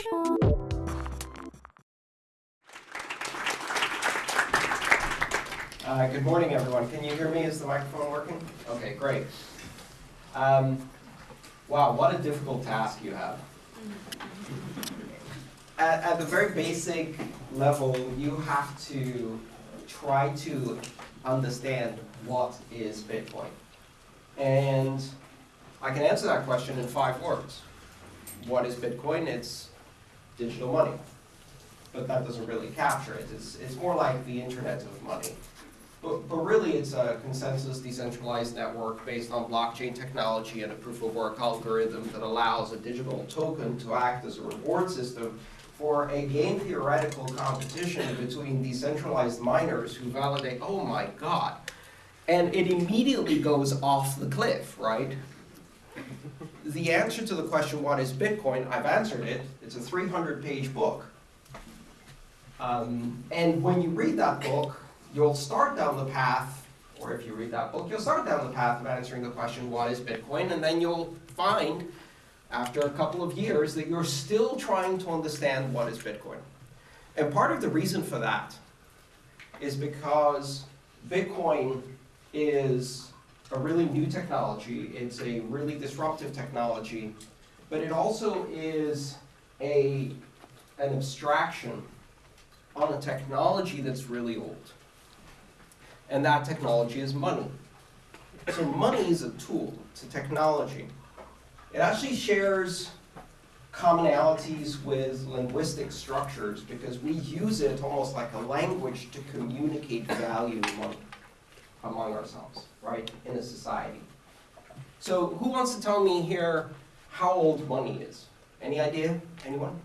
Uh, good morning, everyone. Can you hear me? Is the microphone working? Okay, great. Um, wow, what a difficult task you have. At, at the very basic level, you have to try to understand what is Bitcoin. And I can answer that question in five words. What is Bitcoin? It's digital money. But that doesn't really capture it. It's, it's more like the internet of money. But, but really, it's a consensus decentralized network based on blockchain technology and a proof of work algorithm that allows a digital token to act as a reward system for a game theoretical competition between decentralized miners who validate, oh my god. And it immediately goes off the cliff, right? The answer to the question, what is Bitcoin? I've answered it. It's a 300 page book. Um, and when you read that book, you'll start down the path, or if you read that book, you'll start down the path of answering the question, what is Bitcoin? And then you'll find, after a couple of years, that you're still trying to understand what is Bitcoin. And part of the reason for that is because Bitcoin is a really new technology. It's a really disruptive technology. But it also is a, an abstraction on a technology that's really old and that technology is money. So money is a tool, it's a technology. It actually shares commonalities with linguistic structures because we use it almost like a language to communicate value among, among ourselves, right, in a society. So who wants to tell me here how old money is? Any idea? Anyone?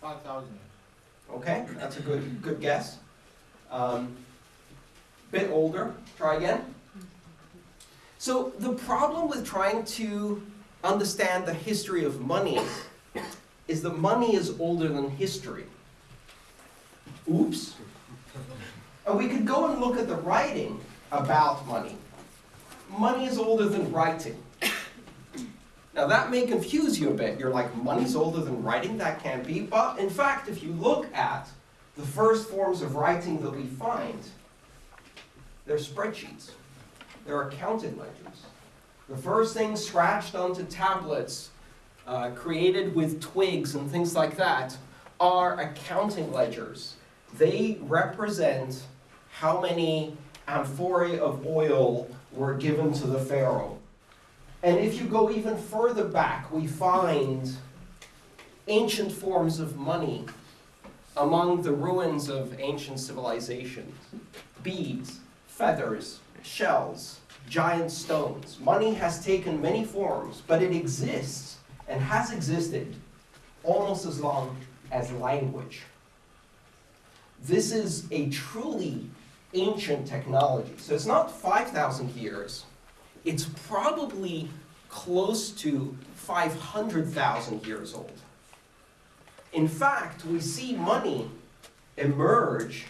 5,000 Okay, that's a good, good guess. Um, bit older. Try again. So the problem with trying to understand the history of money is that money is older than history. Oops. And we could go and look at the writing about money. Money is older than writing. Now that may confuse you a bit. You're like, money's older than writing? That can't be. But in fact, if you look at the first forms of writing that we find, they're spreadsheets. They're accounting ledgers. The first things scratched onto tablets, uh, created with twigs and things like that, are accounting ledgers. They represent how many amphorae of oil were given to the pharaoh. And if you go even further back, we find ancient forms of money among the ruins of ancient civilizations. Beads, feathers, shells, giant stones. Money has taken many forms, but it exists and has existed almost as long as language. This is a truly ancient technology. So it's not 5,000 years. It's probably close to 500,000 years old. In fact, we see money emerge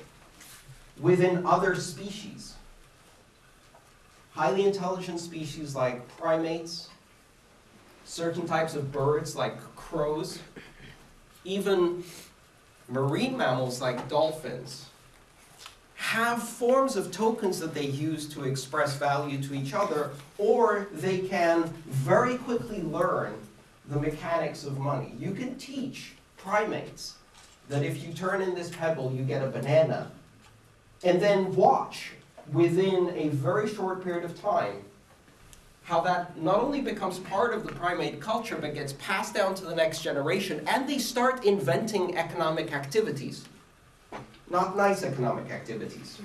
within other species highly intelligent species like primates, certain types of birds like crows, even marine mammals like dolphins, have forms of tokens that they use to express value to each other, or they can very quickly learn the mechanics of money. You can teach primates that if you turn in this pebble, you get a banana, and then watch within a very short period of time, how that not only becomes part of the primate culture, but gets passed down to the next generation, and they start inventing economic activities. Not nice economic activities.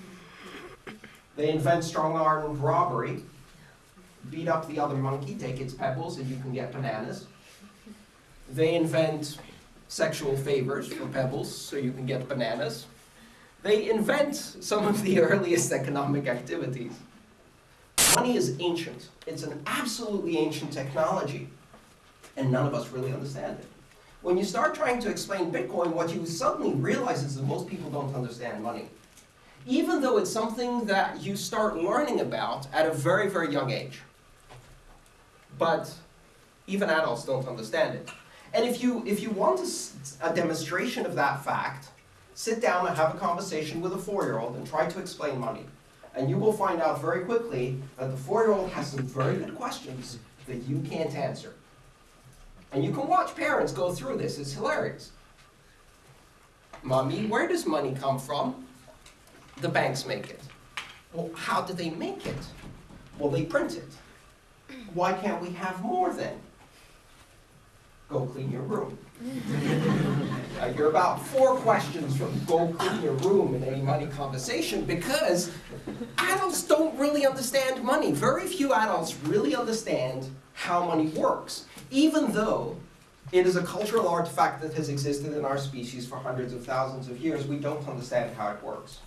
They invent strong-armed robbery, beat up the other monkey, take its pebbles, and you can get bananas. They invent sexual favors for pebbles, so you can get bananas they invent some of the earliest economic activities. Money is ancient. It's an absolutely ancient technology, and none of us really understand it. When you start trying to explain Bitcoin, what you suddenly realize is that most people don't understand money. Even though it's something that you start learning about at a very, very young age. But even adults don't understand it. And if you, if you want a demonstration of that fact, sit down and have a conversation with a four-year-old and try to explain money. And you will find out very quickly that the four-year-old has some very good questions that you can't answer. And you can watch parents go through this, it's hilarious. Mommy, where does money come from? The banks make it. Well, how do they make it? Well, they print it. Why can't we have more then? Go clean your room. Uh, you're about four questions from go clean your room in any money conversation because adults don't really understand money. Very few adults really understand how money works, even though it is a cultural artifact that has existed in our species for hundreds of thousands of years. We don't understand how it works.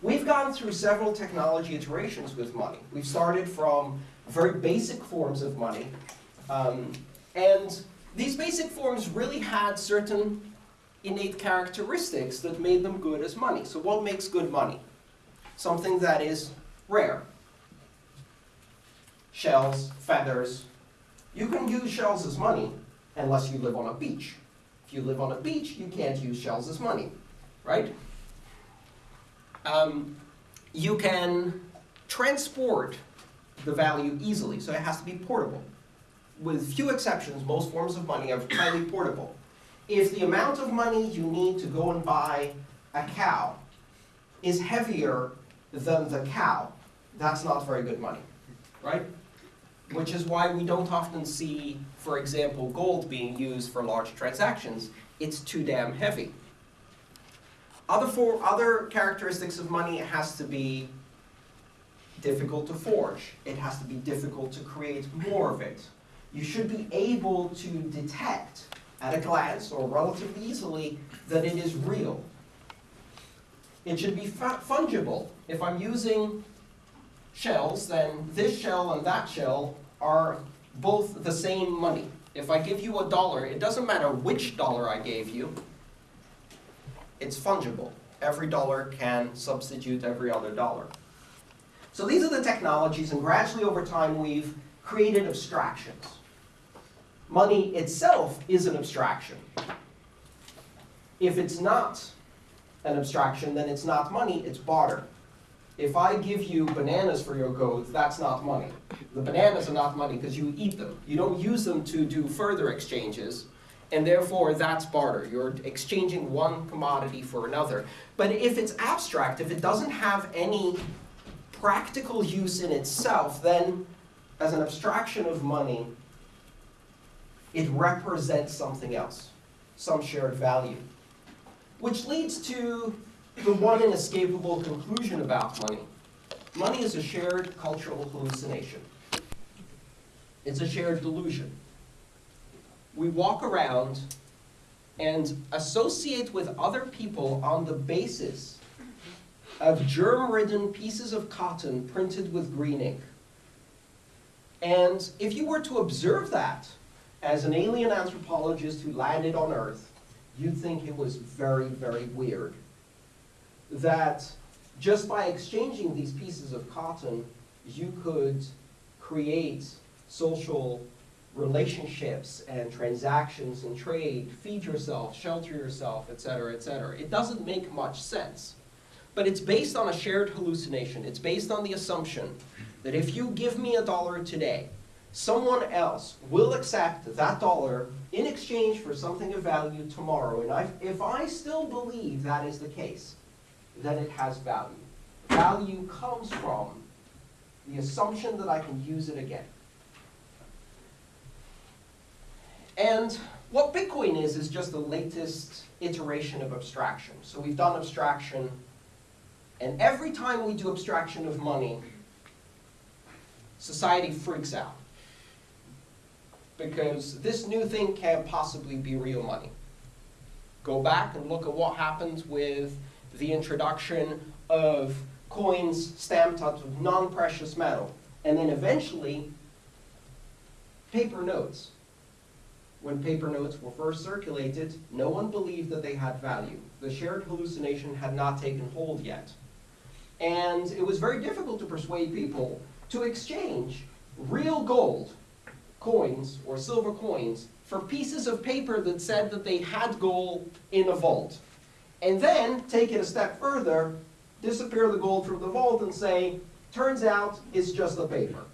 We've gone through several technology iterations with money. We've started from very basic forms of money, um, and these basic forms really had certain innate characteristics that made them good as money. So what makes good money? Something that is rare. Shells, feathers. You can use shells as money unless you live on a beach. If you live on a beach, you can't use shells as money, right? Um, you can transport the value easily, so it has to be portable. With few exceptions, most forms of money are highly portable. If the amount of money you need to go and buy a cow is heavier than the cow, that's not very good money, right? Which is why we don't often see, for example, gold being used for large transactions. It's too damn heavy. Other, for, other characteristics of money, it has to be difficult to forge. It has to be difficult to create more of it. You should be able to detect at a glance or relatively easily that it is real. It should be fungible. If I'm using shells, then this shell and that shell are both the same money. If I give you a dollar, it doesn't matter which dollar I gave you, it's fungible. Every dollar can substitute every other dollar. So these are the technologies, and gradually over time we've created abstractions. Money itself is an abstraction. If it's not an abstraction, then it's not money, it's barter. If I give you bananas for your goat, that's not money. The bananas are not money because you eat them. You don't use them to do further exchanges, and therefore that's barter. You're exchanging one commodity for another. But if it's abstract, if it doesn't have any practical use in itself, then as an abstraction of money, it represents something else, some shared value. Which leads to the one inescapable conclusion about money. Money is a shared cultural hallucination. It's a shared delusion. We walk around and associate with other people on the basis of germ-ridden pieces of cotton printed with green ink. And if you were to observe that as an alien anthropologist who landed on Earth, you'd think it was very, very weird. That just by exchanging these pieces of cotton, you could create social relationships and transactions and trade, feed yourself, shelter yourself, etc., etc. It doesn't make much sense. But it's based on a shared hallucination. It's based on the assumption that if you give me a dollar today, someone else will accept that dollar in exchange for something of value tomorrow. And I, if I still believe that is the case, then it has value. Value comes from the assumption that I can use it again. And what Bitcoin is, is just the latest iteration of abstraction. So we've done abstraction, and every time we do abstraction of money, society freaks out. Because this new thing can't possibly be real money. Go back and look at what happened with the introduction of coins stamped out of non-precious metal, and then eventually paper notes. When paper notes were first circulated, no one believed that they had value. The shared hallucination had not taken hold yet. And it was very difficult to persuade people to exchange real gold coins or silver coins for pieces of paper that said that they had gold in a vault. And then take it a step further, disappear the gold from the vault and say, turns out it's just a paper.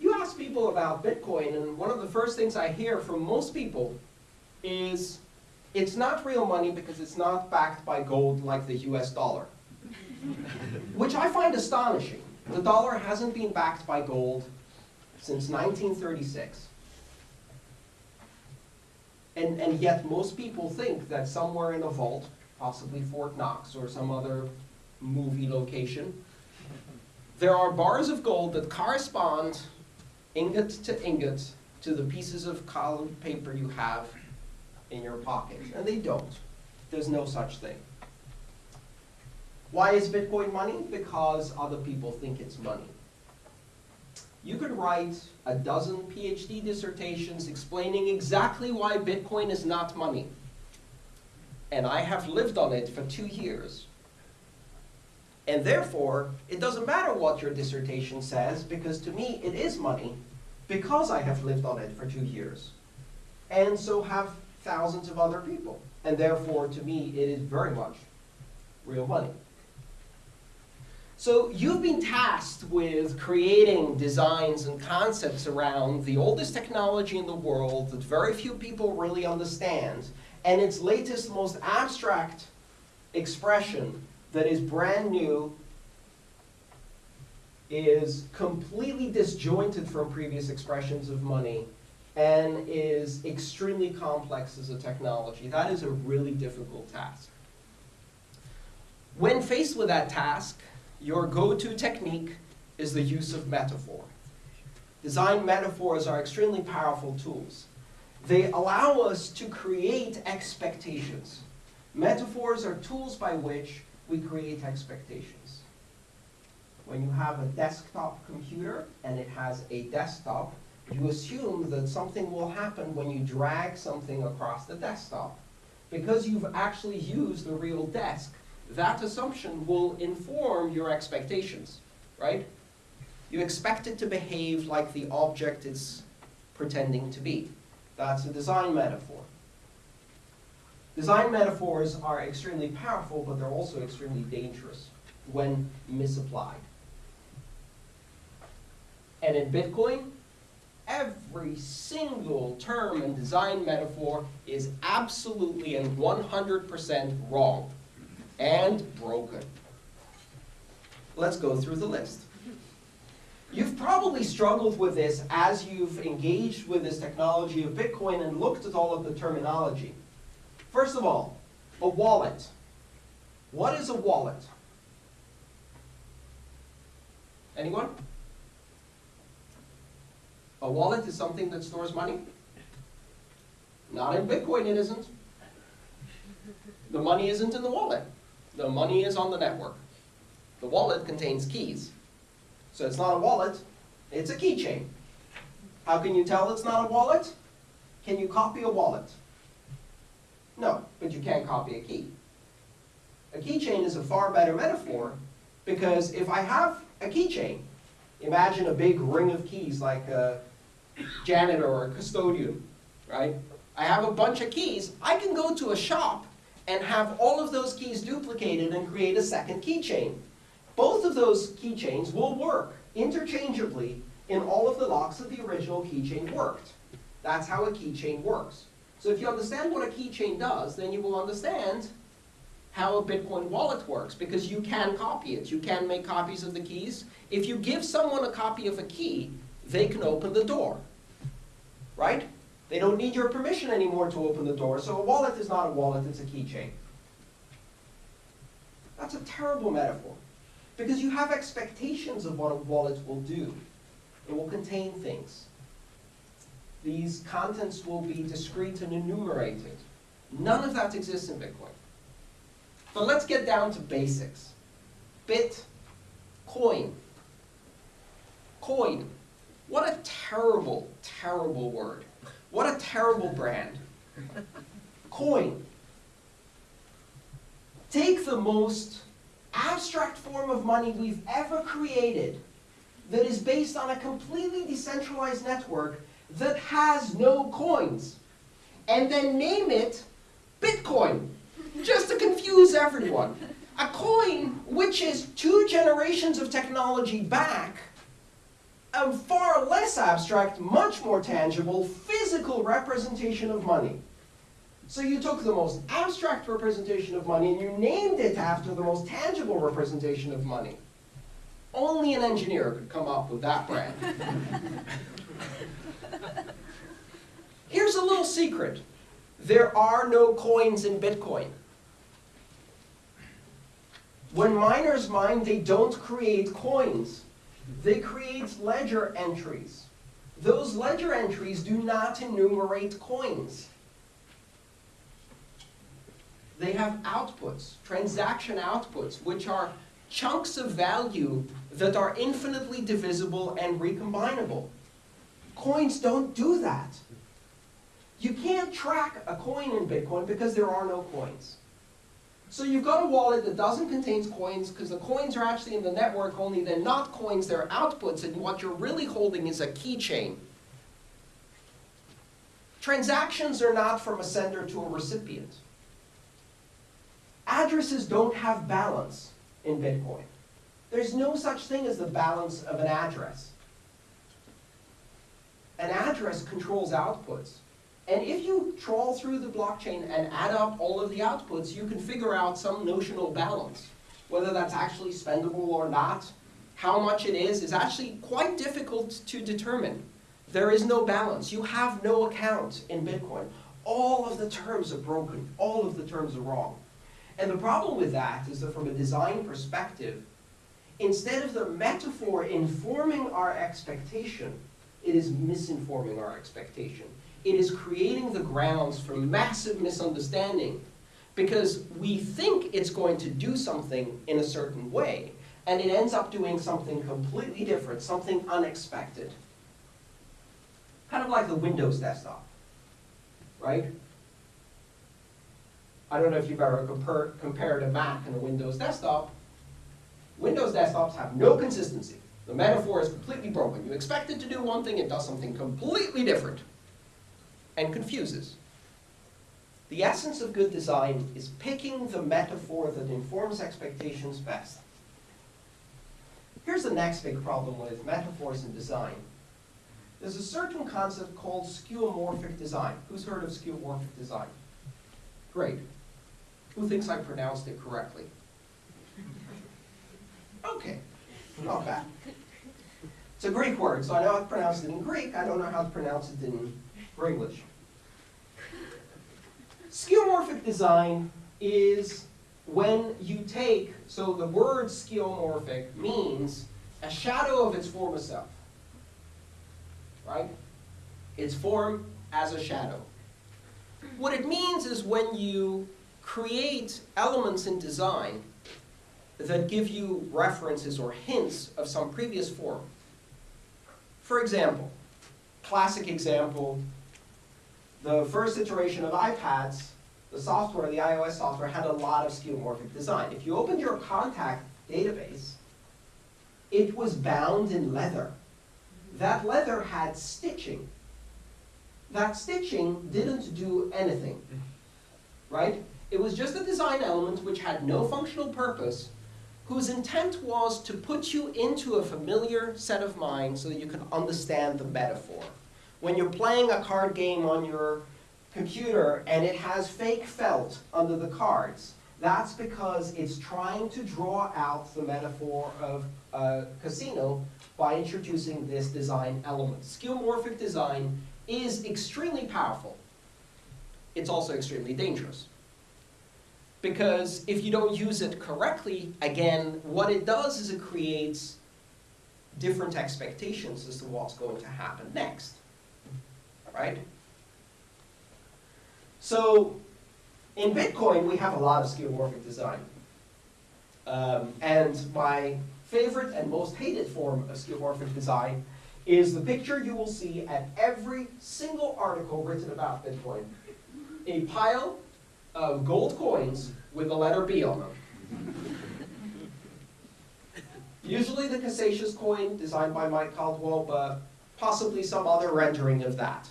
you ask people about Bitcoin, and one of the first things I hear from most people is it's not real money because it's not backed by gold like the US dollar. Which I find astonishing. The dollar hasn't been backed by gold since 1936. And, and yet most people think that somewhere in a vault, possibly Fort Knox or some other movie location, there are bars of gold that correspond ingot to ingot to the pieces of colored paper you have in your pocket. And they don't. There's no such thing. Why is Bitcoin money? Because other people think it's money. You could write a dozen PhD dissertations explaining exactly why Bitcoin is not money. And I have lived on it for two years. And therefore, it doesn't matter what your dissertation says, because to me it is money, because I have lived on it for two years. And so have thousands of other people. And therefore, to me, it is very much real money. So you've been tasked with creating designs and concepts around the oldest technology in the world that very few people really understand, and its latest, most abstract expression that is brand new, is completely disjointed from previous expressions of money, and is extremely complex as a technology. That is a really difficult task. When faced with that task, your go-to technique is the use of metaphor. Design metaphors are extremely powerful tools. They allow us to create expectations. Metaphors are tools by which we create expectations. When you have a desktop computer and it has a desktop, you assume that something will happen when you drag something across the desktop. Because you've actually used a real desk, that assumption will inform your expectations, right? You expect it to behave like the object it's pretending to be. That's a design metaphor. Design metaphors are extremely powerful, but they're also extremely dangerous when misapplied. And in Bitcoin, every single term and design metaphor is absolutely and 100% wrong and broken. Let's go through the list. You've probably struggled with this as you've engaged with this technology of Bitcoin and looked at all of the terminology. First of all, a wallet. What is a wallet? Anyone? A wallet is something that stores money? Not in Bitcoin it isn't. The money isn't in the wallet. The money is on the network. The wallet contains keys. So it's not a wallet, it's a keychain. How can you tell it's not a wallet? Can you copy a wallet? No, but you can't copy a key. A keychain is a far better metaphor because if I have a keychain, imagine a big ring of keys like a janitor or a custodian, right? I have a bunch of keys. I can go to a shop and have all of those keys duplicated and create a second keychain. Both of those keychains will work interchangeably in all of the locks that the original keychain worked. That's how a keychain works. So if you understand what a keychain does, then you will understand how a Bitcoin wallet works, because you can copy it. You can make copies of the keys. If you give someone a copy of a key, they can open the door, right? They don't need your permission anymore to open the door, so a wallet is not a wallet, it's a keychain. That's a terrible metaphor, because you have expectations of what a wallet will do. It will contain things. These contents will be discrete and enumerated. None of that exists in Bitcoin. But let's get down to basics. Bit, coin. Coin. What a terrible, terrible word. What a terrible brand. Coin. Take the most abstract form of money we've ever created. that is based on a completely decentralized network that has no coins. And then name it Bitcoin, just to confuse everyone. A coin which is two generations of technology back, a far less abstract, much more tangible, physical representation of money. So you took the most abstract representation of money and you named it after the most tangible representation of money. Only an engineer could come up with that brand. Here's a little secret. There are no coins in Bitcoin. When miners mine, they don't create coins. They create ledger entries. Those ledger entries do not enumerate coins. They have outputs, transaction outputs, which are chunks of value that are infinitely divisible and recombinable. Coins don't do that. You can't track a coin in Bitcoin because there are no coins. So you've got a wallet that doesn't contain coins because the coins are actually in the network, only they're not coins, they're outputs, and what you're really holding is a keychain. Transactions are not from a sender to a recipient. Addresses don't have balance in Bitcoin. There's no such thing as the balance of an address. An address controls outputs. And if you trawl through the blockchain and add up all of the outputs, you can figure out some notional balance. Whether that's actually spendable or not, how much it is, is actually quite difficult to determine. There is no balance. You have no account in Bitcoin. All of the terms are broken. All of the terms are wrong. And the problem with that is that from a design perspective, instead of the metaphor informing our expectation, it is misinforming our expectation it is creating the grounds for massive misunderstanding because we think it's going to do something in a certain way, and it ends up doing something completely different, something unexpected. Kind of like the Windows desktop, right? I don't know if you've ever compar compared a Mac and a Windows desktop. Windows desktops have no consistency. The metaphor is completely broken. You expect it to do one thing, it does something completely different and confuses. The essence of good design is picking the metaphor that informs expectations best. Here's the next big problem with metaphors in design. There's a certain concept called skeuomorphic design. Who's heard of skeuomorphic design? Great. Who thinks I pronounced it correctly? Okay, not bad. It's a Greek word, so I know how to pronounce it in Greek. I don't know how to pronounce it in English. Skeuomorphic design is when you take, so the word skeuomorphic means a shadow of its former self. Right? Its form as a shadow. What it means is when you create elements in design that give you references or hints of some previous form. For example, classic example, the first iteration of iPads, the software, the iOS software, had a lot of skeuomorphic design. If you opened your contact database, it was bound in leather. That leather had stitching. That stitching didn't do anything, right? It was just a design element which had no functional purpose, whose intent was to put you into a familiar set of mind so that you can understand the metaphor. When you're playing a card game on your computer and it has fake felt under the cards, that's because it's trying to draw out the metaphor of a casino by introducing this design element. Skeuomorphic design is extremely powerful. It's also extremely dangerous. Because if you don't use it correctly, again, what it does is it creates different expectations as to what's going to happen next right? So in Bitcoin, we have a lot of skeuomorphic design. Um, and my favorite and most hated form of skeuomorphic design is the picture you will see at every single article written about Bitcoin. A pile of gold coins with the letter B on them. Usually the Casascius coin designed by Mike Caldwell, but possibly some other rendering of that.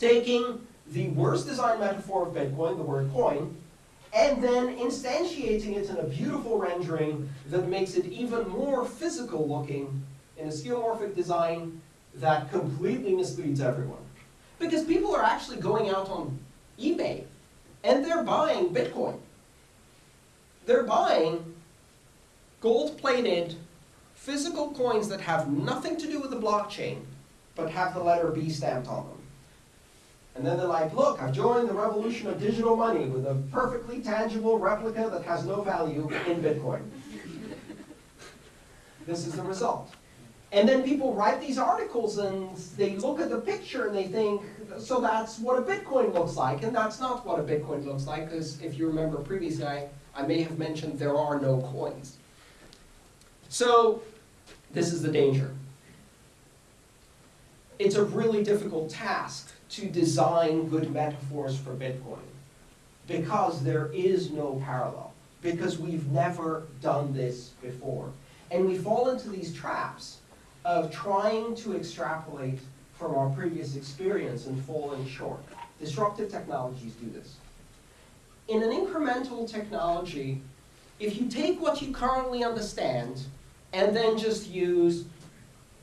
Taking the worst design metaphor of Bitcoin, the word coin, and then instantiating it in a beautiful rendering that makes it even more physical looking in a skeuomorphic design that completely misleads everyone. Because people are actually going out on eBay and they're buying Bitcoin. They're buying gold-plated physical coins that have nothing to do with the blockchain, but have the letter B stamped on them. And then they're like, look, I've joined the revolution of digital money with a perfectly tangible replica that has no value in Bitcoin. this is the result. And then people write these articles and they look at the picture and they think, so that's what a Bitcoin looks like. And that's not what a Bitcoin looks like, because if you remember previously, I, I may have mentioned there are no coins. So this is the danger. It's a really difficult task to design good metaphors for Bitcoin because there is no parallel, because we've never done this before. And we fall into these traps of trying to extrapolate from our previous experience and falling short. Disruptive technologies do this. In an incremental technology, if you take what you currently understand and then just use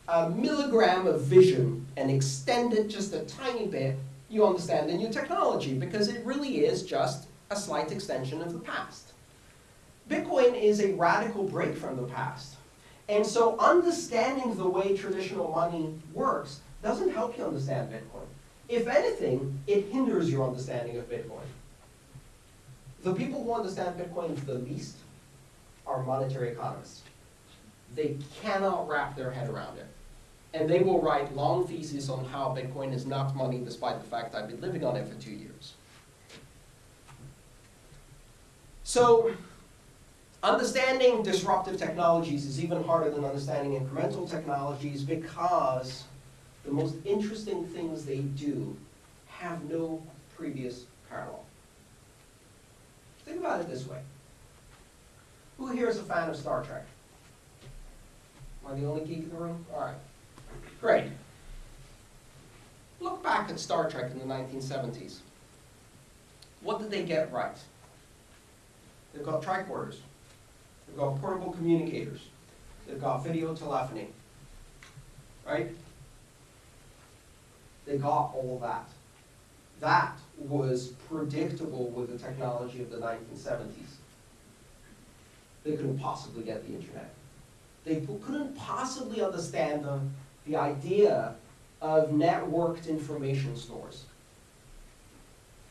a milligram of vision and extend it just a tiny bit, you understand the new technology because it really is just a slight extension of the past. Bitcoin is a radical break from the past. And so understanding the way traditional money works doesn't help you understand Bitcoin. If anything, it hinders your understanding of Bitcoin. The people who understand Bitcoin the least are monetary economists. They cannot wrap their head around it. And they will write long theses on how Bitcoin is not money despite the fact I've been living on it for two years. So Understanding disruptive technologies is even harder than understanding incremental technologies because the most interesting things they do have no previous parallel. Think about it this way. Who here is a fan of Star Trek? Am I the only geek in the room? All right. Great. Look back at Star Trek in the 1970s. What did they get right? They've got tricorders. They've got portable communicators. They've got video telephony. Right? They got all that. That was predictable with the technology of the 1970s. They couldn't possibly get the internet. They couldn't possibly understand the, the idea of networked information stores.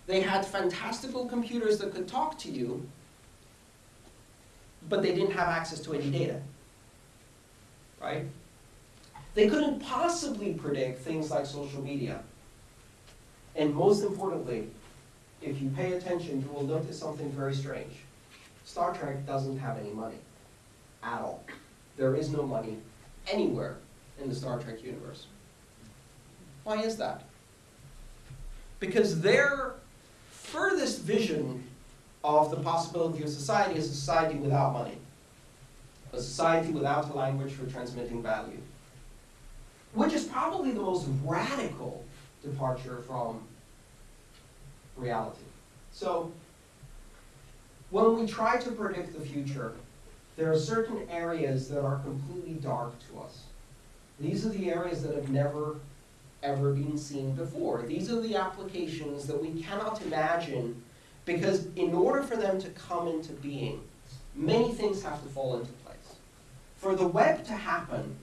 They had fantastical computers that could talk to you, but they didn't have access to any data, right? They couldn't possibly predict things like social media. And most importantly, if you pay attention, you will notice something very strange. Star Trek doesn't have any money at all. There is no money anywhere in the Star Trek universe. Why is that? Because their furthest vision of the possibility of society is a society without money, a society without a language for transmitting value, which is probably the most radical departure from reality. So when we try to predict the future, there are certain areas that are completely dark to us. These are the areas that have never, ever been seen before. These are the applications that we cannot imagine because in order for them to come into being, many things have to fall into place. For the web to happen,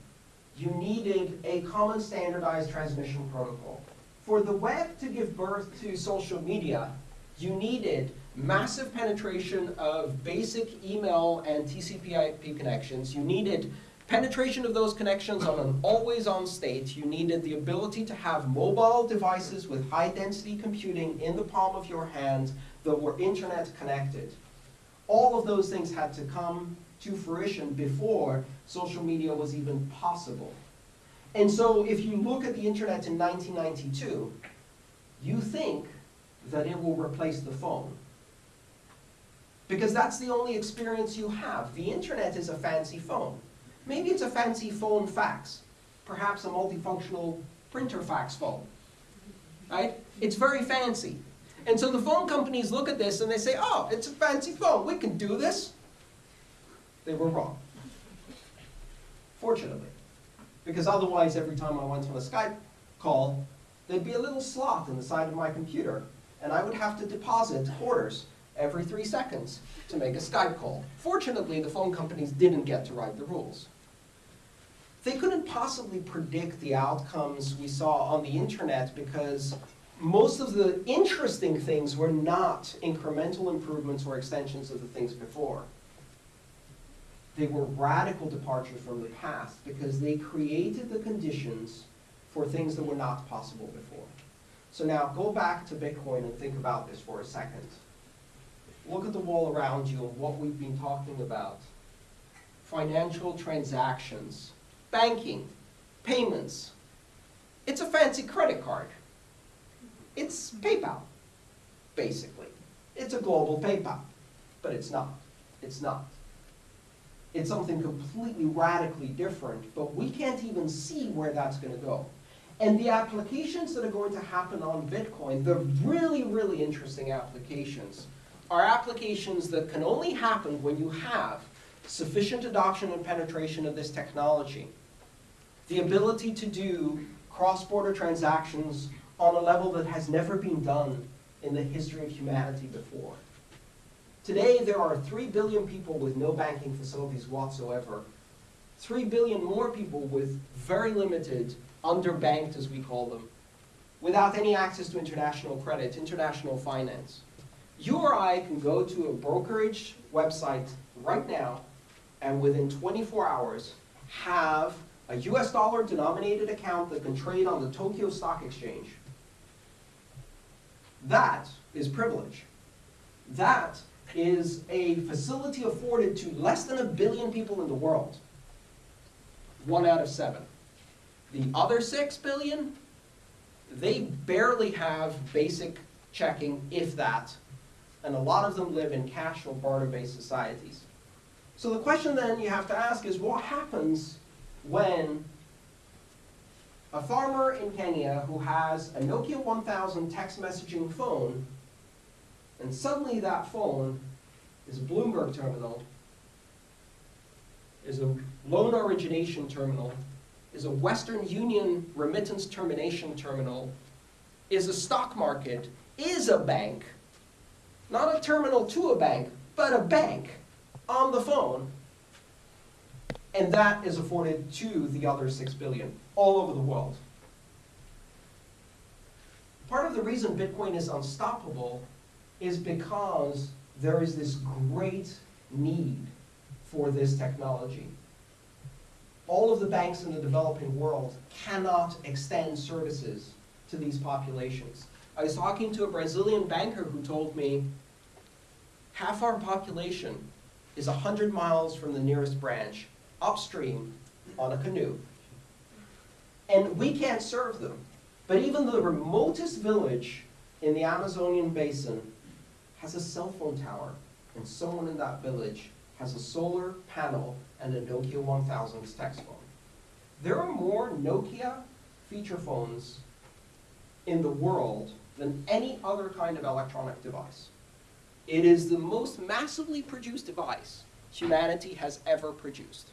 you needed a common standardized transmission protocol. For the web to give birth to social media, you needed massive penetration of basic email and TCP IP connections. You needed penetration of those connections on an always-on state. You needed the ability to have mobile devices with high-density computing in the palm of your hand that were internet connected. All of those things had to come to fruition before social media was even possible. And so if you look at the internet in 1992, you think that it will replace the phone. Because that's the only experience you have. The internet is a fancy phone. Maybe it's a fancy phone fax, perhaps a multifunctional printer fax phone, right? It's very fancy. And so the phone companies look at this and they say, oh, it's a fancy phone, we can do this. They were wrong. Fortunately. Because otherwise, every time I went on a Skype call, there'd be a little slot in the side of my computer, and I would have to deposit quarters every three seconds to make a Skype call. Fortunately, the phone companies didn't get to write the rules. They couldn't possibly predict the outcomes we saw on the internet because most of the interesting things were not incremental improvements or extensions of the things before. They were radical departures from the past because they created the conditions for things that were not possible before. So now go back to Bitcoin and think about this for a second. Look at the wall around you and what we've been talking about. Financial transactions, banking, payments. It's a fancy credit card. It's PayPal, basically. It's a global PayPal, but it's not. It's not. It's something completely radically different, but we can't even see where that's going to go. And the applications that are going to happen on Bitcoin, the really, really interesting applications, are applications that can only happen when you have sufficient adoption and penetration of this technology. The ability to do cross-border transactions on a level that has never been done in the history of humanity before. Today, there are 3 billion people with no banking facilities whatsoever. 3 billion more people with very limited, underbanked as we call them, without any access to international credit, international finance. You or I can go to a brokerage website right now and within 24 hours have a US dollar denominated account that can trade on the Tokyo Stock Exchange. That is privilege. That is a facility afforded to less than a billion people in the world. One out of seven. The other six billion, they barely have basic checking, if that, and a lot of them live in cash or barter-based societies. So the question then you have to ask is, what happens when a farmer in Kenya who has a Nokia 1000 text messaging phone, and suddenly that phone is a Bloomberg terminal, is a loan origination terminal, is a Western Union remittance termination terminal, is a stock market, is a bank, not a terminal to a bank, but a bank on the phone, and that is afforded to the other 6 billion all over the world. Part of the reason Bitcoin is unstoppable is because there is this great need for this technology. All of the banks in the developing world cannot extend services to these populations. I was talking to a Brazilian banker who told me half our population is 100 miles from the nearest branch, upstream on a canoe. And we can't serve them. But even the remotest village in the Amazonian basin has a cell phone tower, and someone in that village has a solar panel and a Nokia 1000 text phone. There are more Nokia feature phones in the world than any other kind of electronic device. It is the most massively produced device humanity has ever produced.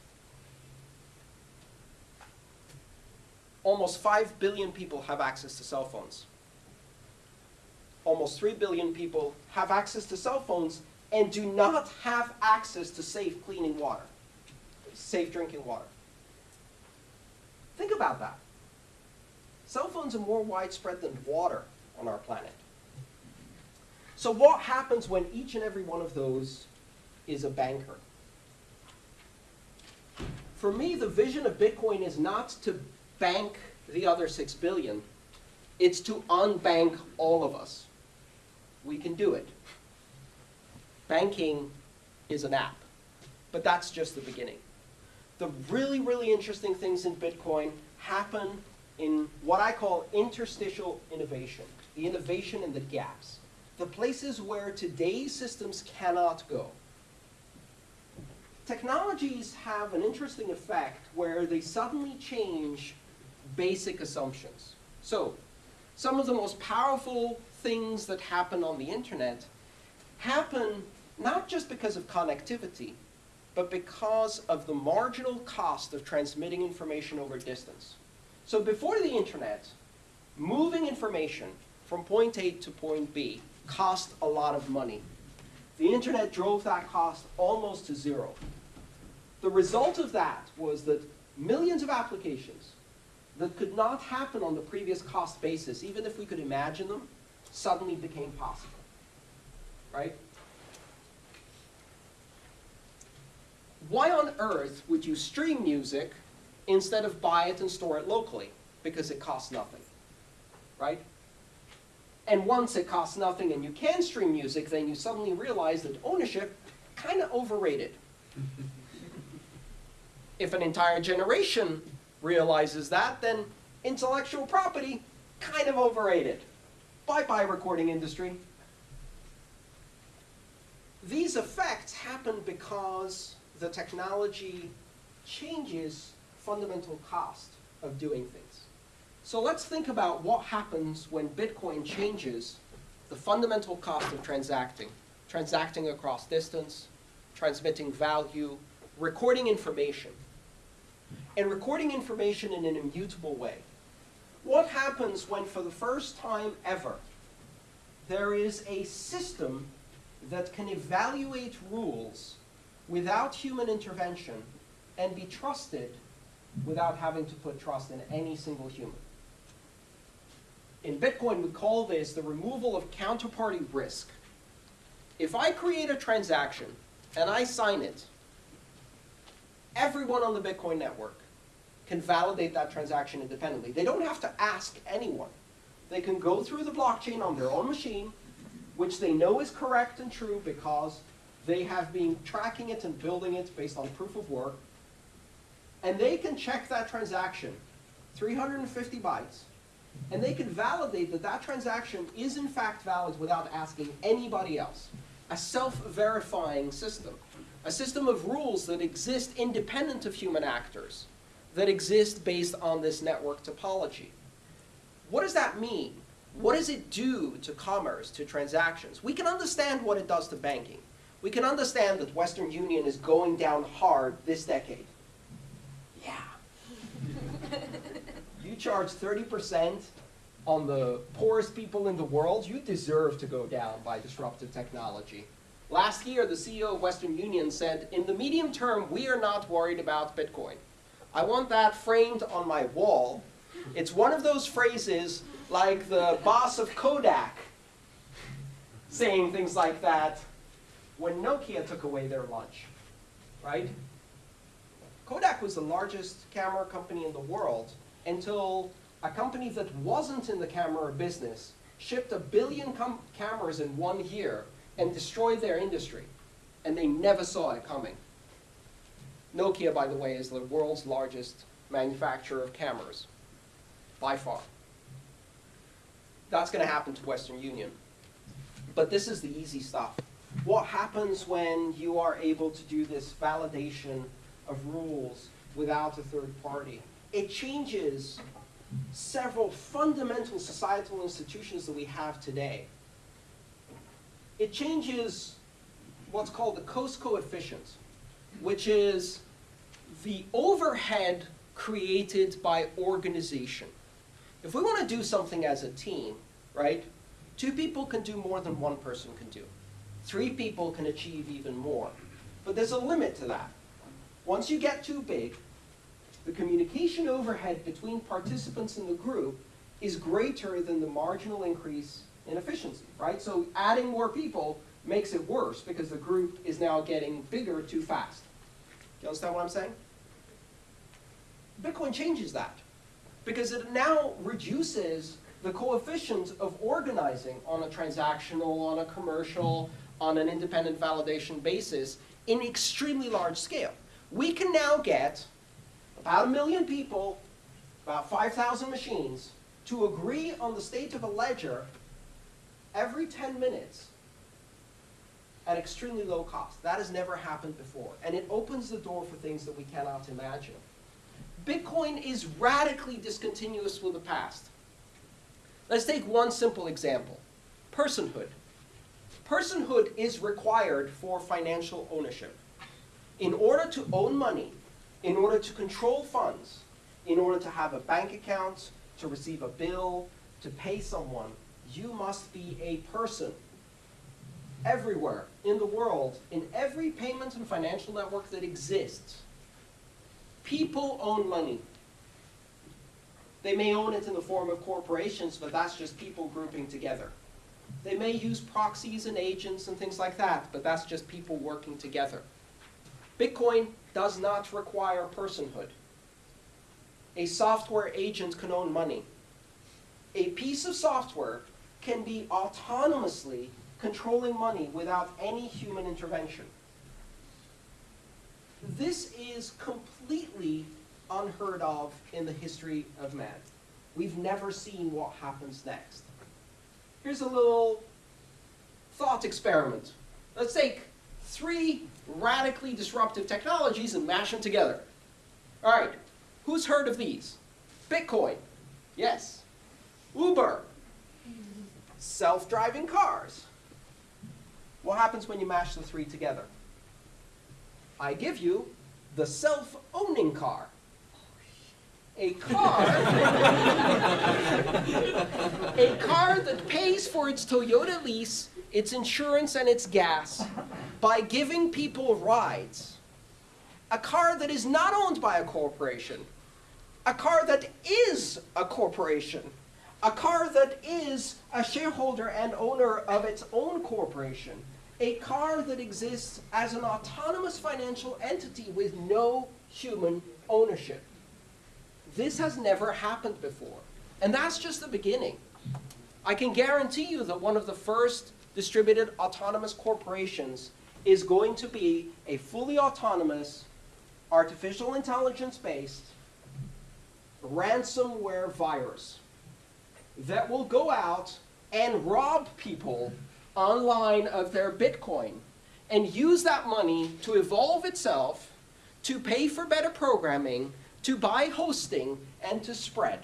Almost 5 billion people have access to cell phones. Almost 3 billion people have access to cell phones and do not have access to safe cleaning water, safe drinking water. Think about that. Cell phones are more widespread than water on our planet. So what happens when each and every one of those is a banker? For me, the vision of Bitcoin is not to bank the other six billion. It's to unbank all of us. We can do it. Banking is an app, but that's just the beginning. The really, really interesting things in Bitcoin happen in what I call interstitial innovation, the innovation in the gaps, the places where today's systems cannot go. technologies have an interesting effect where they suddenly change basic assumptions. So, some of the most powerful things that happen on the internet happen not just because of connectivity, but because of the marginal cost of transmitting information over distance. So before the internet, moving information from point A to point B cost a lot of money. The internet drove that cost almost to zero. The result of that was that millions of applications that could not happen on the previous cost basis, even if we could imagine them, suddenly became possible. Right? Why on earth would you stream music instead of buy it and store it locally? Because it costs nothing. Right? And once it costs nothing and you can stream music, then you suddenly realize that ownership kind of overrated. if an entire generation realizes that, then intellectual property kind of overrated. Bye-bye recording industry. These effects happen because the technology changes fundamental cost of doing things. So let's think about what happens when Bitcoin changes the fundamental cost of transacting. Transacting across distance, transmitting value, recording information. And recording information in an immutable way. What happens when for the first time ever there is a system that can evaluate rules without human intervention and be trusted without having to put trust in any single human. In Bitcoin, we call this the removal of counterparty risk. If I create a transaction and I sign it, everyone on the Bitcoin network can validate that transaction independently. They don't have to ask anyone. They can go through the blockchain on their own machine, which they know is correct and true because they have been tracking it and building it based on proof of work. And they can check that transaction, 350 bytes, and they can validate that that transaction is in fact valid without asking anybody else. A self-verifying system. A system of rules that exist independent of human actors, that exist based on this network topology. What does that mean? What does it do to commerce, to transactions? We can understand what it does to banking we can understand that Western Union is going down hard this decade. Yeah. charge 30% on the poorest people in the world, you deserve to go down by disruptive technology. Last year, the CEO of Western Union said, in the medium term, we are not worried about Bitcoin. I want that framed on my wall. It's one of those phrases like the boss of Kodak saying things like that when Nokia took away their lunch, right? Kodak was the largest camera company in the world until a company that wasn't in the camera business shipped a billion cameras in one year and destroyed their industry. And they never saw it coming. Nokia, by the way, is the world's largest manufacturer of cameras, by far. That's going to happen to Western Union. But this is the easy stuff what happens when you are able to do this validation of rules without a third party? It changes several fundamental societal institutions that we have today. It changes what's called the cost coefficient, which is the overhead created by organization. If we want to do something as a team, right, two people can do more than one person can do. Three people can achieve even more. But there's a limit to that. Once you get too big, the communication overhead between participants in the group is greater than the marginal increase in efficiency, right? So adding more people makes it worse because the group is now getting bigger too fast. Do you understand what I'm saying? Bitcoin changes that because it now reduces the coefficient of organizing on a transactional, on a commercial, on an independent validation basis in extremely large scale. We can now get about a million people, about 5,000 machines, to agree on the state of a ledger every 10 minutes at extremely low cost. That has never happened before. And it opens the door for things that we cannot imagine. Bitcoin is radically discontinuous with the past. Let's take one simple example. Personhood. Personhood is required for financial ownership. In order to own money, in order to control funds, in order to have a bank account, to receive a bill, to pay someone, you must be a person. Everywhere in the world, in every payment and financial network that exists, people own money. They may own it in the form of corporations, but that's just people grouping together. They may use proxies and agents and things like that, but that's just people working together. Bitcoin does not require personhood. A software agent can own money. A piece of software can be autonomously controlling money without any human intervention. This is completely unheard of in the history of man. We've never seen what happens next. Here's a little thought experiment. Let's take three radically disruptive technologies and mash them together. All right, who's heard of these? Bitcoin, yes. Uber, self-driving cars. What happens when you mash the three together? I give you the self-owning car. A car, a car that pays for its Toyota lease, its insurance, and its gas by giving people rides. A car that is not owned by a corporation. A car that is a corporation. A car that is a shareholder and owner of its own corporation. A car that exists as an autonomous financial entity with no human ownership. This has never happened before. And that's just the beginning. I can guarantee you that one of the first distributed autonomous corporations is going to be a fully autonomous, artificial intelligence-based, ransomware virus that will go out and rob people online of their Bitcoin and use that money to evolve itself, to pay for better programming, to buy hosting, and to spread.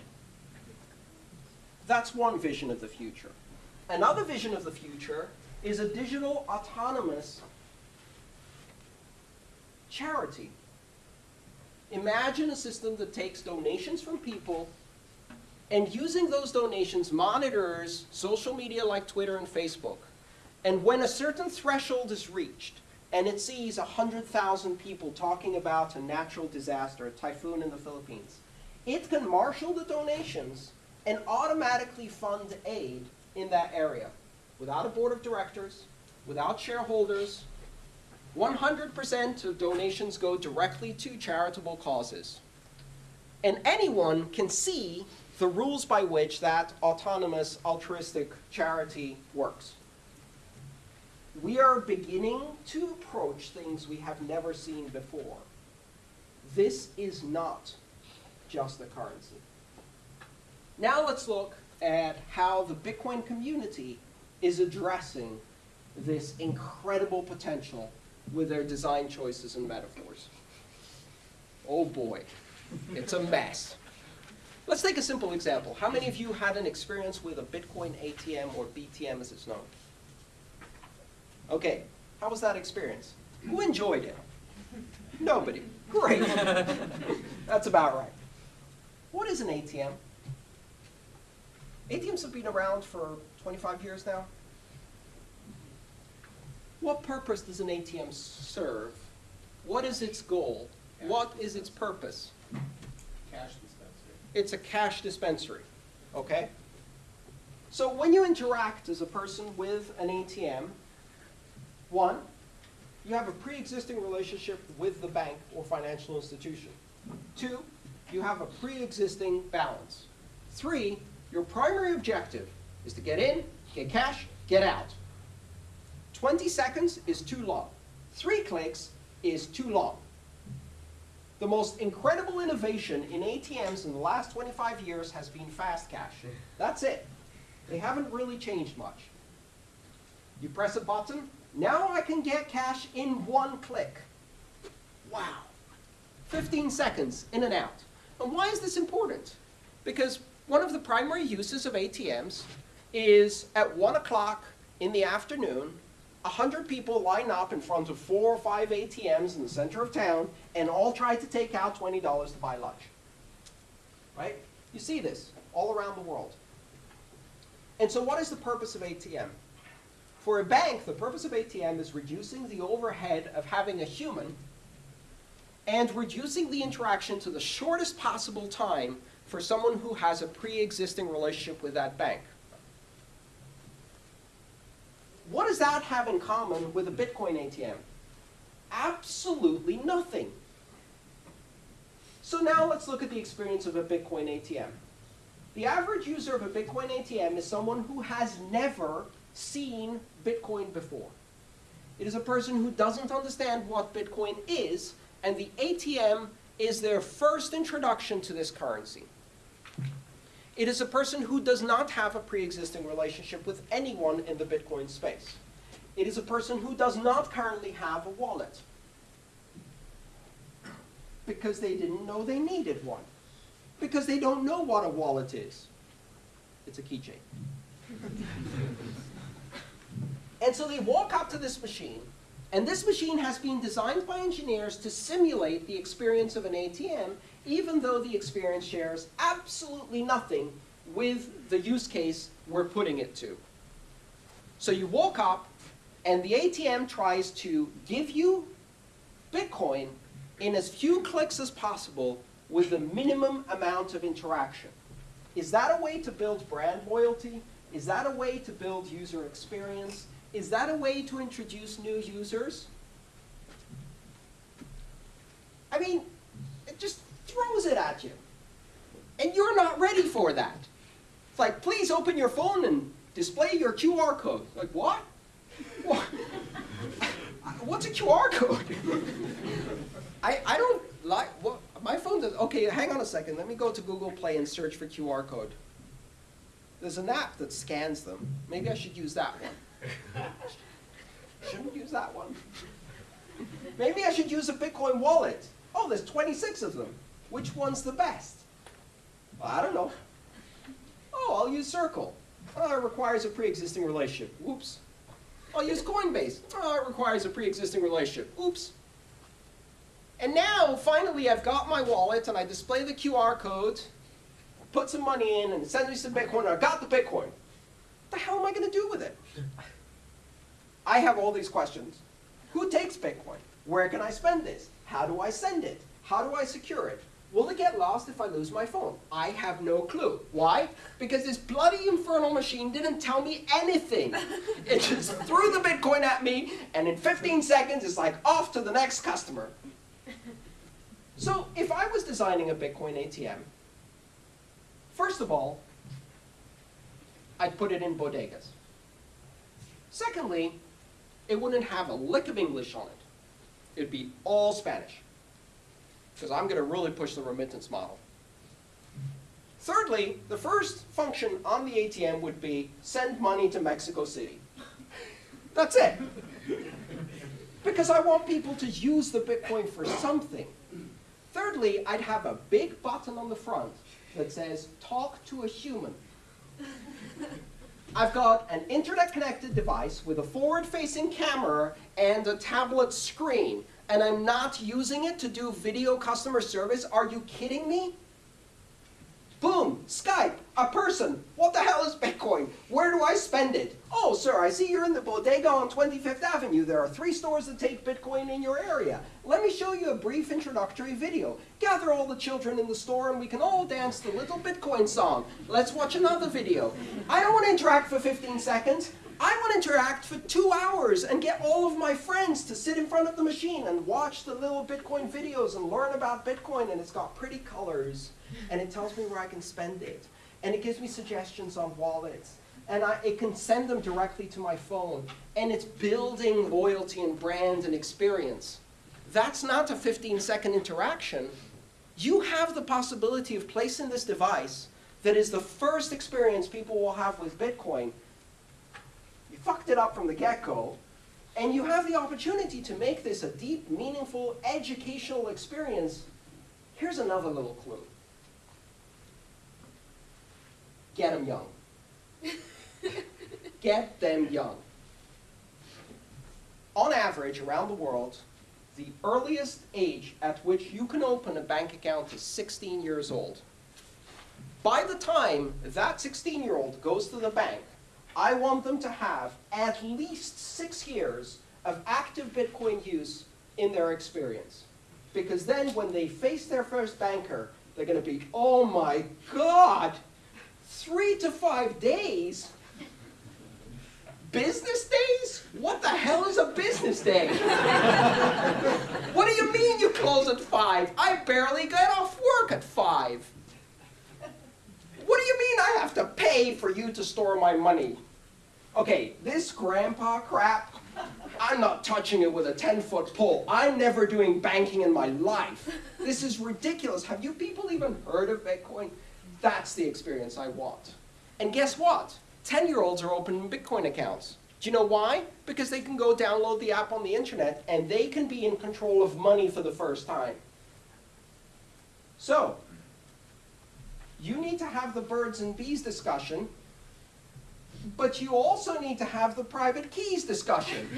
That's one vision of the future. Another vision of the future is a digital autonomous charity. Imagine a system that takes donations from people and using those donations monitors social media like Twitter and Facebook. And when a certain threshold is reached, and it sees 100,000 people talking about a natural disaster, a typhoon in the Philippines, it can marshal the donations and automatically fund aid in that area without a board of directors, without shareholders. 100% of donations go directly to charitable causes. And anyone can see the rules by which that autonomous altruistic charity works. We are beginning to approach things we have never seen before. This is not just a currency. Now let's look at how the Bitcoin community is addressing this incredible potential with their design choices and metaphors. Oh boy, it's a mess. Let's take a simple example. How many of you had an experience with a Bitcoin ATM or BTM as it's known? Okay, how was that experience? Who enjoyed it? Nobody. Great. That's about right. What is an ATM? ATMs have been around for 25 years now. What purpose does an ATM serve? What is its goal? What is its purpose? Cash dispensary. It's a cash dispensary, okay? So when you interact as a person with an ATM, one, you have a pre-existing relationship with the bank or financial institution. Two, you have a pre-existing balance. Three, your primary objective is to get in, get cash, get out. 20 seconds is too long. Three clicks is too long. The most incredible innovation in ATMs in the last 25 years has been fast cash. That's it. They haven't really changed much. You press a button, now I can get cash in one click. Wow. 15 seconds in and out. And why is this important? Because one of the primary uses of ATMs is at 1 o'clock in the afternoon, 100 people line up in front of four or five ATMs in the center of town and all try to take out $20 to buy lunch. Right? You see this all around the world. And so what is the purpose of ATM? For a bank, the purpose of ATM is reducing the overhead of having a human and reducing the interaction to the shortest possible time for someone who has a pre-existing relationship with that bank. What does that have in common with a Bitcoin ATM? Absolutely nothing. So now let's look at the experience of a Bitcoin ATM. The average user of a Bitcoin ATM is someone who has never seen Bitcoin before. It is a person who doesn't understand what Bitcoin is, and the ATM is their first introduction to this currency. It is a person who does not have a pre-existing relationship with anyone in the Bitcoin space. It is a person who does not currently have a wallet because they didn't know they needed one, because they don't know what a wallet is. It's a keychain. and so they walk up to this machine, and this machine has been designed by engineers to simulate the experience of an ATM, even though the experience shares absolutely nothing with the use case we're putting it to. So you walk up, and the ATM tries to give you Bitcoin in as few clicks as possible with the minimum amount of interaction. Is that a way to build brand loyalty? Is that a way to build user experience? Is that a way to introduce new users? I mean, it just throws it at you. And you're not ready for that. It's like, please open your phone and display your QR code. Like, what? what? What's a QR code? I, I don't like, what, my phone does, okay, hang on a second. Let me go to Google Play and search for QR code. There's an app that scans them. Maybe I should use that one. Shouldn't use that one. Maybe I should use a Bitcoin wallet. Oh, there's 26 of them. Which one's the best? Well, I don't know. Oh, I'll use Circle. Oh, it requires a pre-existing relationship. Oops. I'll use Coinbase. Oh, it requires a pre-existing relationship. Oops. And now, finally, I've got my wallet, and I display the QR code, put some money in, and sends me some Bitcoin, and I got the Bitcoin. What the hell am I going to do with it? I have all these questions. Who takes Bitcoin? Where can I spend this? How do I send it? How do I secure it? Will it get lost if I lose my phone? I have no clue. Why? Because this bloody infernal machine didn't tell me anything. It just threw the Bitcoin at me, and in 15 seconds, it's like off to the next customer. So if I was designing a Bitcoin ATM, first of all, I'd put it in bodegas. Secondly, it wouldn't have a lick of English on it. It'd be all Spanish, because I'm going to really push the remittance model. Thirdly, the first function on the ATM would be send money to Mexico City. That's it. Because I want people to use the Bitcoin for something. Thirdly, I'd have a big button on the front that says, talk to a human. I've got an internet-connected device with a forward-facing camera and a tablet screen, and I'm not using it to do video customer service. Are you kidding me? Boom, Skype, a person. What the hell is Bitcoin? Where do I spend it? Oh, sir, I see you're in the bodega on 25th Avenue. There are three stores that take Bitcoin in your area. Let me show you a brief introductory video. Gather all the children in the store and we can all dance the little Bitcoin song. Let's watch another video. I don't want to interact for 15 seconds. I want to interact for two hours and get all of my friends to sit in front of the machine and watch the little Bitcoin videos and learn about Bitcoin. And it's got pretty colors. And it tells me where I can spend it. And it gives me suggestions on wallets. And I, it can send them directly to my phone. And it's building loyalty and brand and experience. That's not a 15 second interaction. You have the possibility of placing this device that is the first experience people will have with Bitcoin fucked it up from the get-go, and you have the opportunity to make this a deep, meaningful, educational experience, here's another little clue. Get them young. Get them young. On average, around the world, the earliest age at which you can open a bank account is 16 years old. By the time that 16-year-old goes to the bank, I want them to have at least six years of active Bitcoin use in their experience. Because then when they face their first banker, they're going to be, oh my God, three to five days? Business days? What the hell is a business day? what do you mean you close at five? I barely get off work at five. What do you mean I have to pay for you to store my money? Okay, this grandpa crap, I'm not touching it with a 10-foot pole. I'm never doing banking in my life. This is ridiculous. Have you people even heard of Bitcoin? That's the experience I want. And guess what? 10-year-olds are opening Bitcoin accounts. Do you know why? Because they can go download the app on the internet and they can be in control of money for the first time. So, you need to have the birds and bees discussion, but you also need to have the private keys discussion.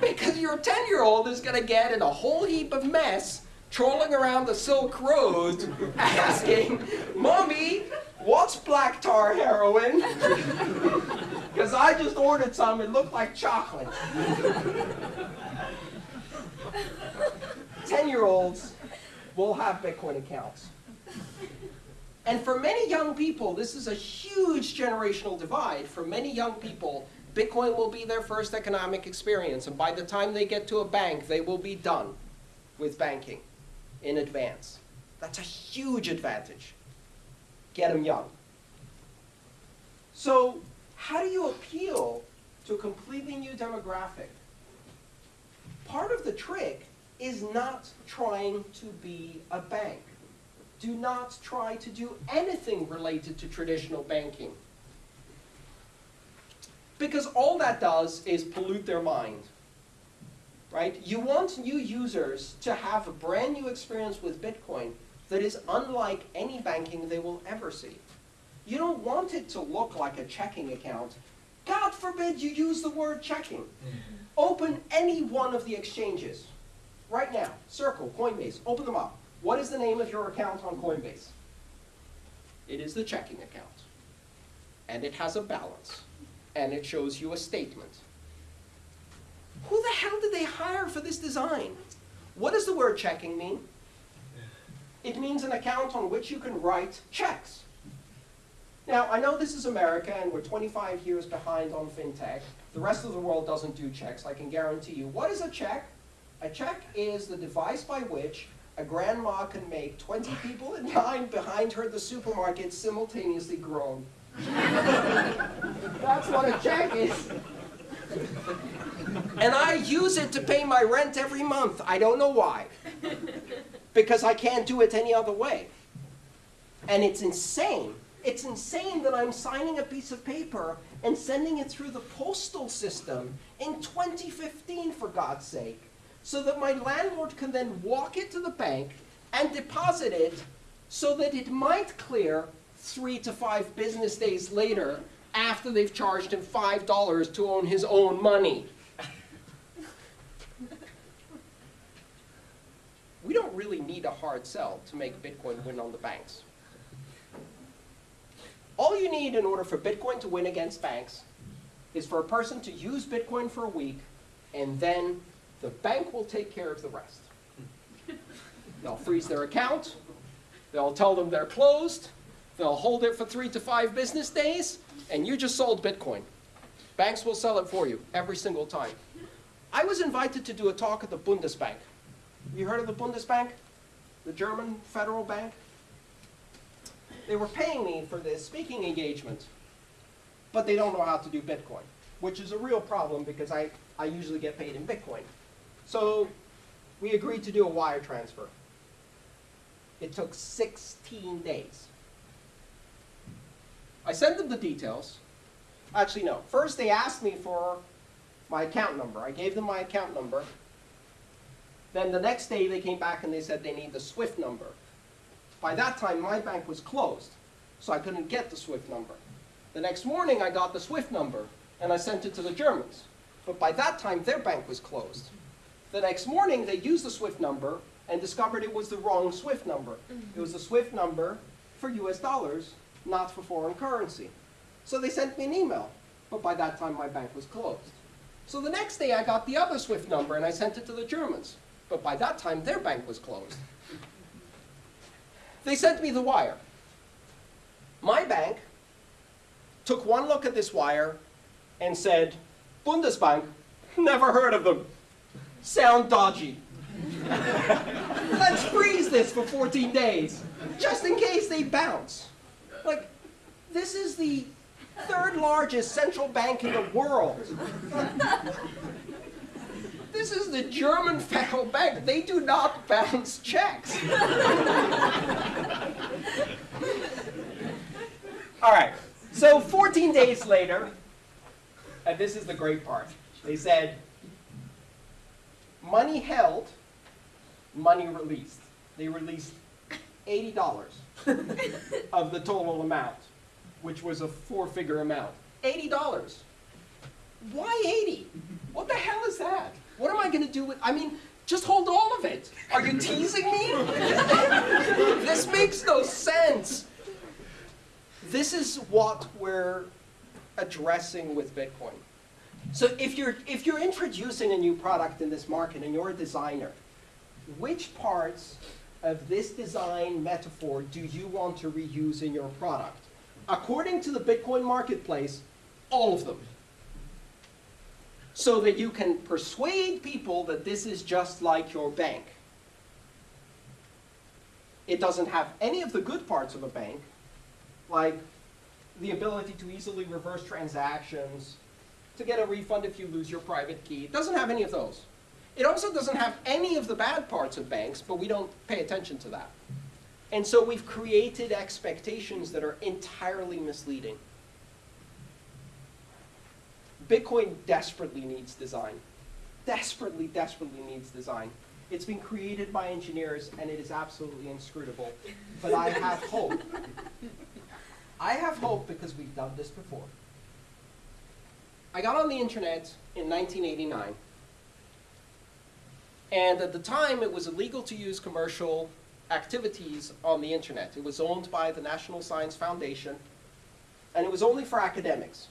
because your 10-year-old is going to get in a whole heap of mess trolling around the Silk Road asking, Mommy, what's black tar heroin? Because I just ordered some, it looked like chocolate. 10-year-olds will have Bitcoin accounts. And for many young people, this is a huge generational divide. For many young people, Bitcoin will be their first economic experience. And by the time they get to a bank, they will be done with banking in advance. That's a huge advantage. Get them young. So how do you appeal to a completely new demographic? Part of the trick is not trying to be a bank do not try to do anything related to traditional banking. Because all that does is pollute their mind. Right? You want new users to have a brand new experience with Bitcoin that is unlike any banking they will ever see. You don't want it to look like a checking account. God forbid you use the word checking. Mm-hmm. Open any one of the exchanges. Right now, Circle, Coinbase, open them up. What is the name of your account on Coinbase? It is the checking account. And it has a balance. And it shows you a statement. Who the hell did they hire for this design? What does the word checking mean? It means an account on which you can write checks. Now, I know this is America and we're 25 years behind on fintech. The rest of the world doesn't do checks, I can guarantee you. What is a check? A check is the device by which a grandma can make 20 people in line behind her at the supermarket simultaneously groan. That's what a check is. And I use it to pay my rent every month. I don't know why. Because I can't do it any other way. And it's insane. It's insane that I'm signing a piece of paper and sending it through the postal system in 2015, for God's sake so that my landlord can then walk it to the bank and deposit it so that it might clear three to five business days later after they've charged him $5 to own his own money. we don't really need a hard sell to make Bitcoin win on the banks. All you need in order for Bitcoin to win against banks is for a person to use Bitcoin for a week and then the bank will take care of the rest. They'll freeze their account. They'll tell them they're closed. They'll hold it for three to five business days, and you just sold Bitcoin. Banks will sell it for you every single time. I was invited to do a talk at the Bundesbank. You heard of the Bundesbank? The German federal bank? They were paying me for this speaking engagement, but they don't know how to do Bitcoin, which is a real problem because I, I usually get paid in Bitcoin. So we agreed to do a wire transfer. It took 16 days. I sent them the details, Actually, no. First, they asked me for my account number. I gave them my account number. Then the next day, they came back and they said they need the SWIFT number. By that time, my bank was closed, so I couldn't get the SWIFT number. The next morning, I got the SWIFT number, and I sent it to the Germans. But by that time, their bank was closed. The next morning, they used the SWIFT number and discovered it was the wrong SWIFT number. It was the SWIFT number for US dollars, not for foreign currency. So they sent me an email, but by that time, my bank was closed. So the next day, I got the other SWIFT number and I sent it to the Germans. But by that time, their bank was closed. They sent me the wire. My bank took one look at this wire and said, Bundesbank, never heard of them. Sound dodgy. Let's freeze this for 14 days, just in case they bounce. Like, this is the third largest central bank in the world. This is the German federal bank. They do not bounce checks. All right. So 14 days later, and this is the great part, they said, money held, money released. They released $80 of the total amount, which was a four-figure amount. $80. Why 80? What the hell is that? What am I going to do with, I mean, just hold all of it. Are you teasing me? this makes no sense. This is what we're addressing with Bitcoin. So if you're, if you're introducing a new product in this market and you're a designer, which parts of this design metaphor do you want to reuse in your product? According to the Bitcoin marketplace, all of them. So that you can persuade people that this is just like your bank. It doesn't have any of the good parts of a bank, like the ability to easily reverse transactions, to get a refund if you lose your private key. It doesn't have any of those. It also doesn't have any of the bad parts of banks, but we don't pay attention to that. And so we've created expectations that are entirely misleading. Bitcoin desperately needs design. Desperately, desperately needs design. It's been created by engineers and it is absolutely inscrutable. But I have hope. I have hope because we've done this before. I got on the internet in 1989. And at the time, it was illegal to use commercial activities on the internet. It was owned by the National Science Foundation, and it was only for academics.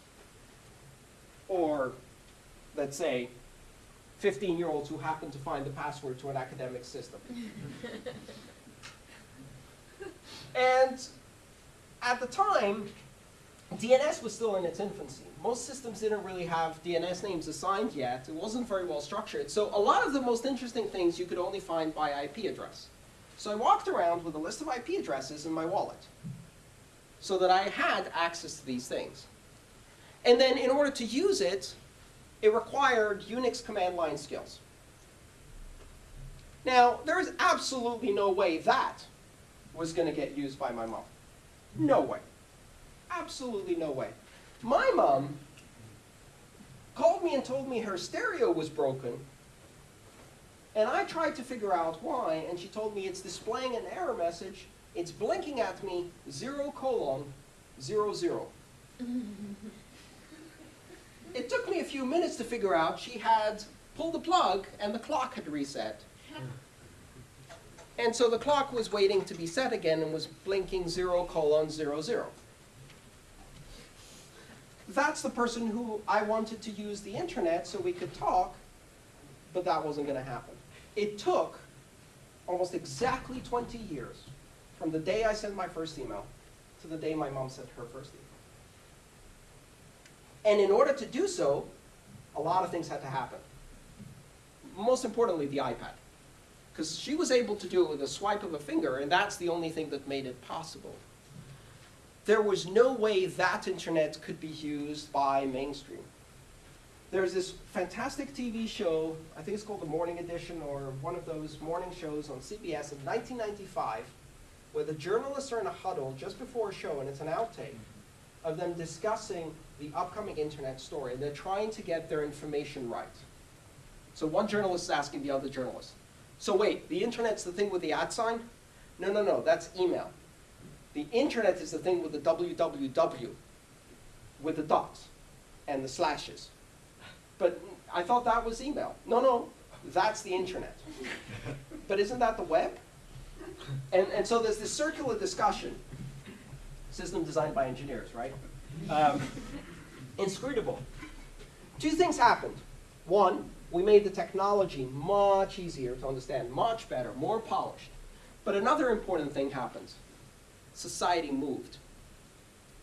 Or, let's say, 15-year-olds who happen to find the password to an academic system. and at the time, DNS was still in its infancy. Most systems didn't really have DNS names assigned yet. It wasn't very well structured. So a lot of the most interesting things you could only find by IP address. So I walked around with a list of IP addresses in my wallet so that I had access to these things. And then in order to use it, it required Unix command line skills. Now, there is absolutely no way that was going to get used by my mom. No way. Absolutely no way. My mom called me and told me her stereo was broken, and I tried to figure out why, and she told me it's displaying an error message. It's blinking at me, zero colon, zero zero. it took me a few minutes to figure out she had pulled the plug and the clock had reset. And so the clock was waiting to be set again and was blinking zero colon zero zero. That's the person who I wanted to use the internet so we could talk, but that wasn't going to happen. It took almost exactly 20 years from the day I sent my first email to the day my mom sent her first email. And in order to do so, a lot of things had to happen. Most importantly, the iPad. Because she was able to do it with a swipe of a finger, and that's the only thing that made it possible. There was no way that internet could be used by mainstream. There's this fantastic TV show, I think it's called The Morning Edition, or one of those morning shows on CBS in 1995, where the journalists are in a huddle just before a show, and it's an outtake, of them discussing the upcoming internet story, and they're trying to get their information right. So one journalist is asking the other journalist, so wait, the internet's the thing with the at sign? No, no, no, that's email. The internet is the thing with the www, with the dots and the slashes. But I thought that was email. No, no, that's the internet. But isn't that the web? And, and so there's this circular discussion, system designed by engineers, right? Um, inscrutable. Two things happened. One, we made the technology much easier to understand, much better, more polished. But another important thing happened. Society moved.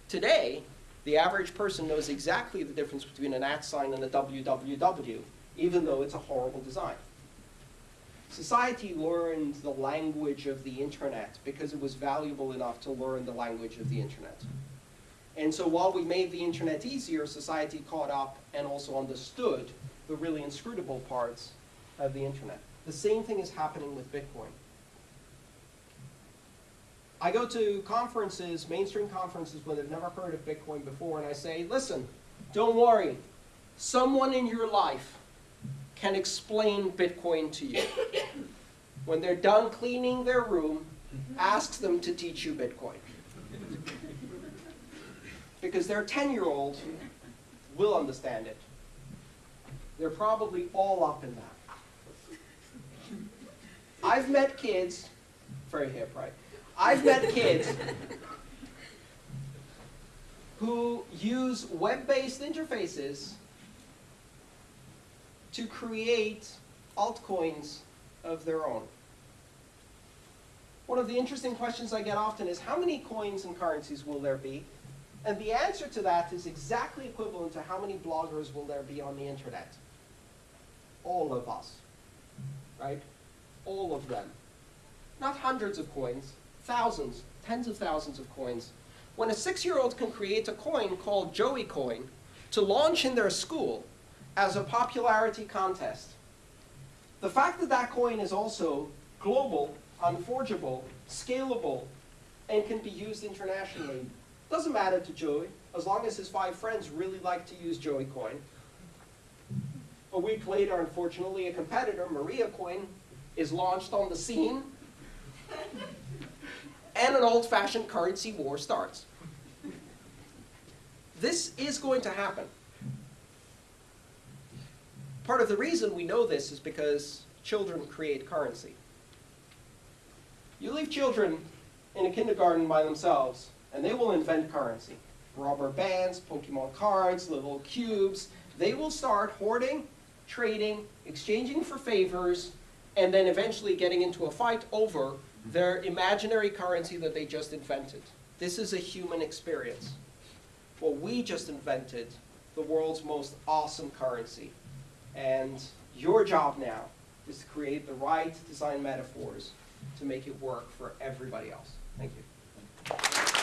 Today, the average person knows exactly the difference between an at sign and a www, even though it's a horrible design. Society learned the language of the internet because it was valuable enough to learn the language of the internet. And so while we made the internet easier, society caught up and also understood the really inscrutable parts of the internet. The same thing is happening with Bitcoin. I go to conferences, mainstream conferences, where they've never heard of Bitcoin before, and I say, listen, don't worry. Someone in your life can explain Bitcoin to you. When they're done cleaning their room, ask them to teach you Bitcoin. Because their 10-year-old will understand it. They're probably all up in that. I've met kids, very hip, right? I've met kids who use web-based interfaces to create altcoins of their own. One of the interesting questions I get often is how many coins and currencies will there be? And the answer to that is exactly equivalent to how many bloggers will there be on the internet? All of us, right? All of them. Not hundreds of coins, thousands, tens of thousands of coins. When a six-year-old can create a coin called Joey Coin to launch in their school as a popularity contest, the fact that that coin is also global, unforgeable, scalable, and can be used internationally doesn't matter to Joey, as long as his five friends really like to use Joey Coin. A week later, unfortunately, a competitor, Maria Coin, is launched on the scene, and an old-fashioned currency war starts. This is going to happen. Part of the reason we know this is because children create currency. You leave children in a kindergarten by themselves, and they will invent currency. Rubber bands, Pokemon cards, little cubes. They will start hoarding, trading, exchanging for favors, and then eventually getting into a fight over their imaginary currency that they just invented. This is a human experience. Well, we just invented the world's most awesome currency. And your job now is to create the right design metaphors to make it work for everybody else. Thank you.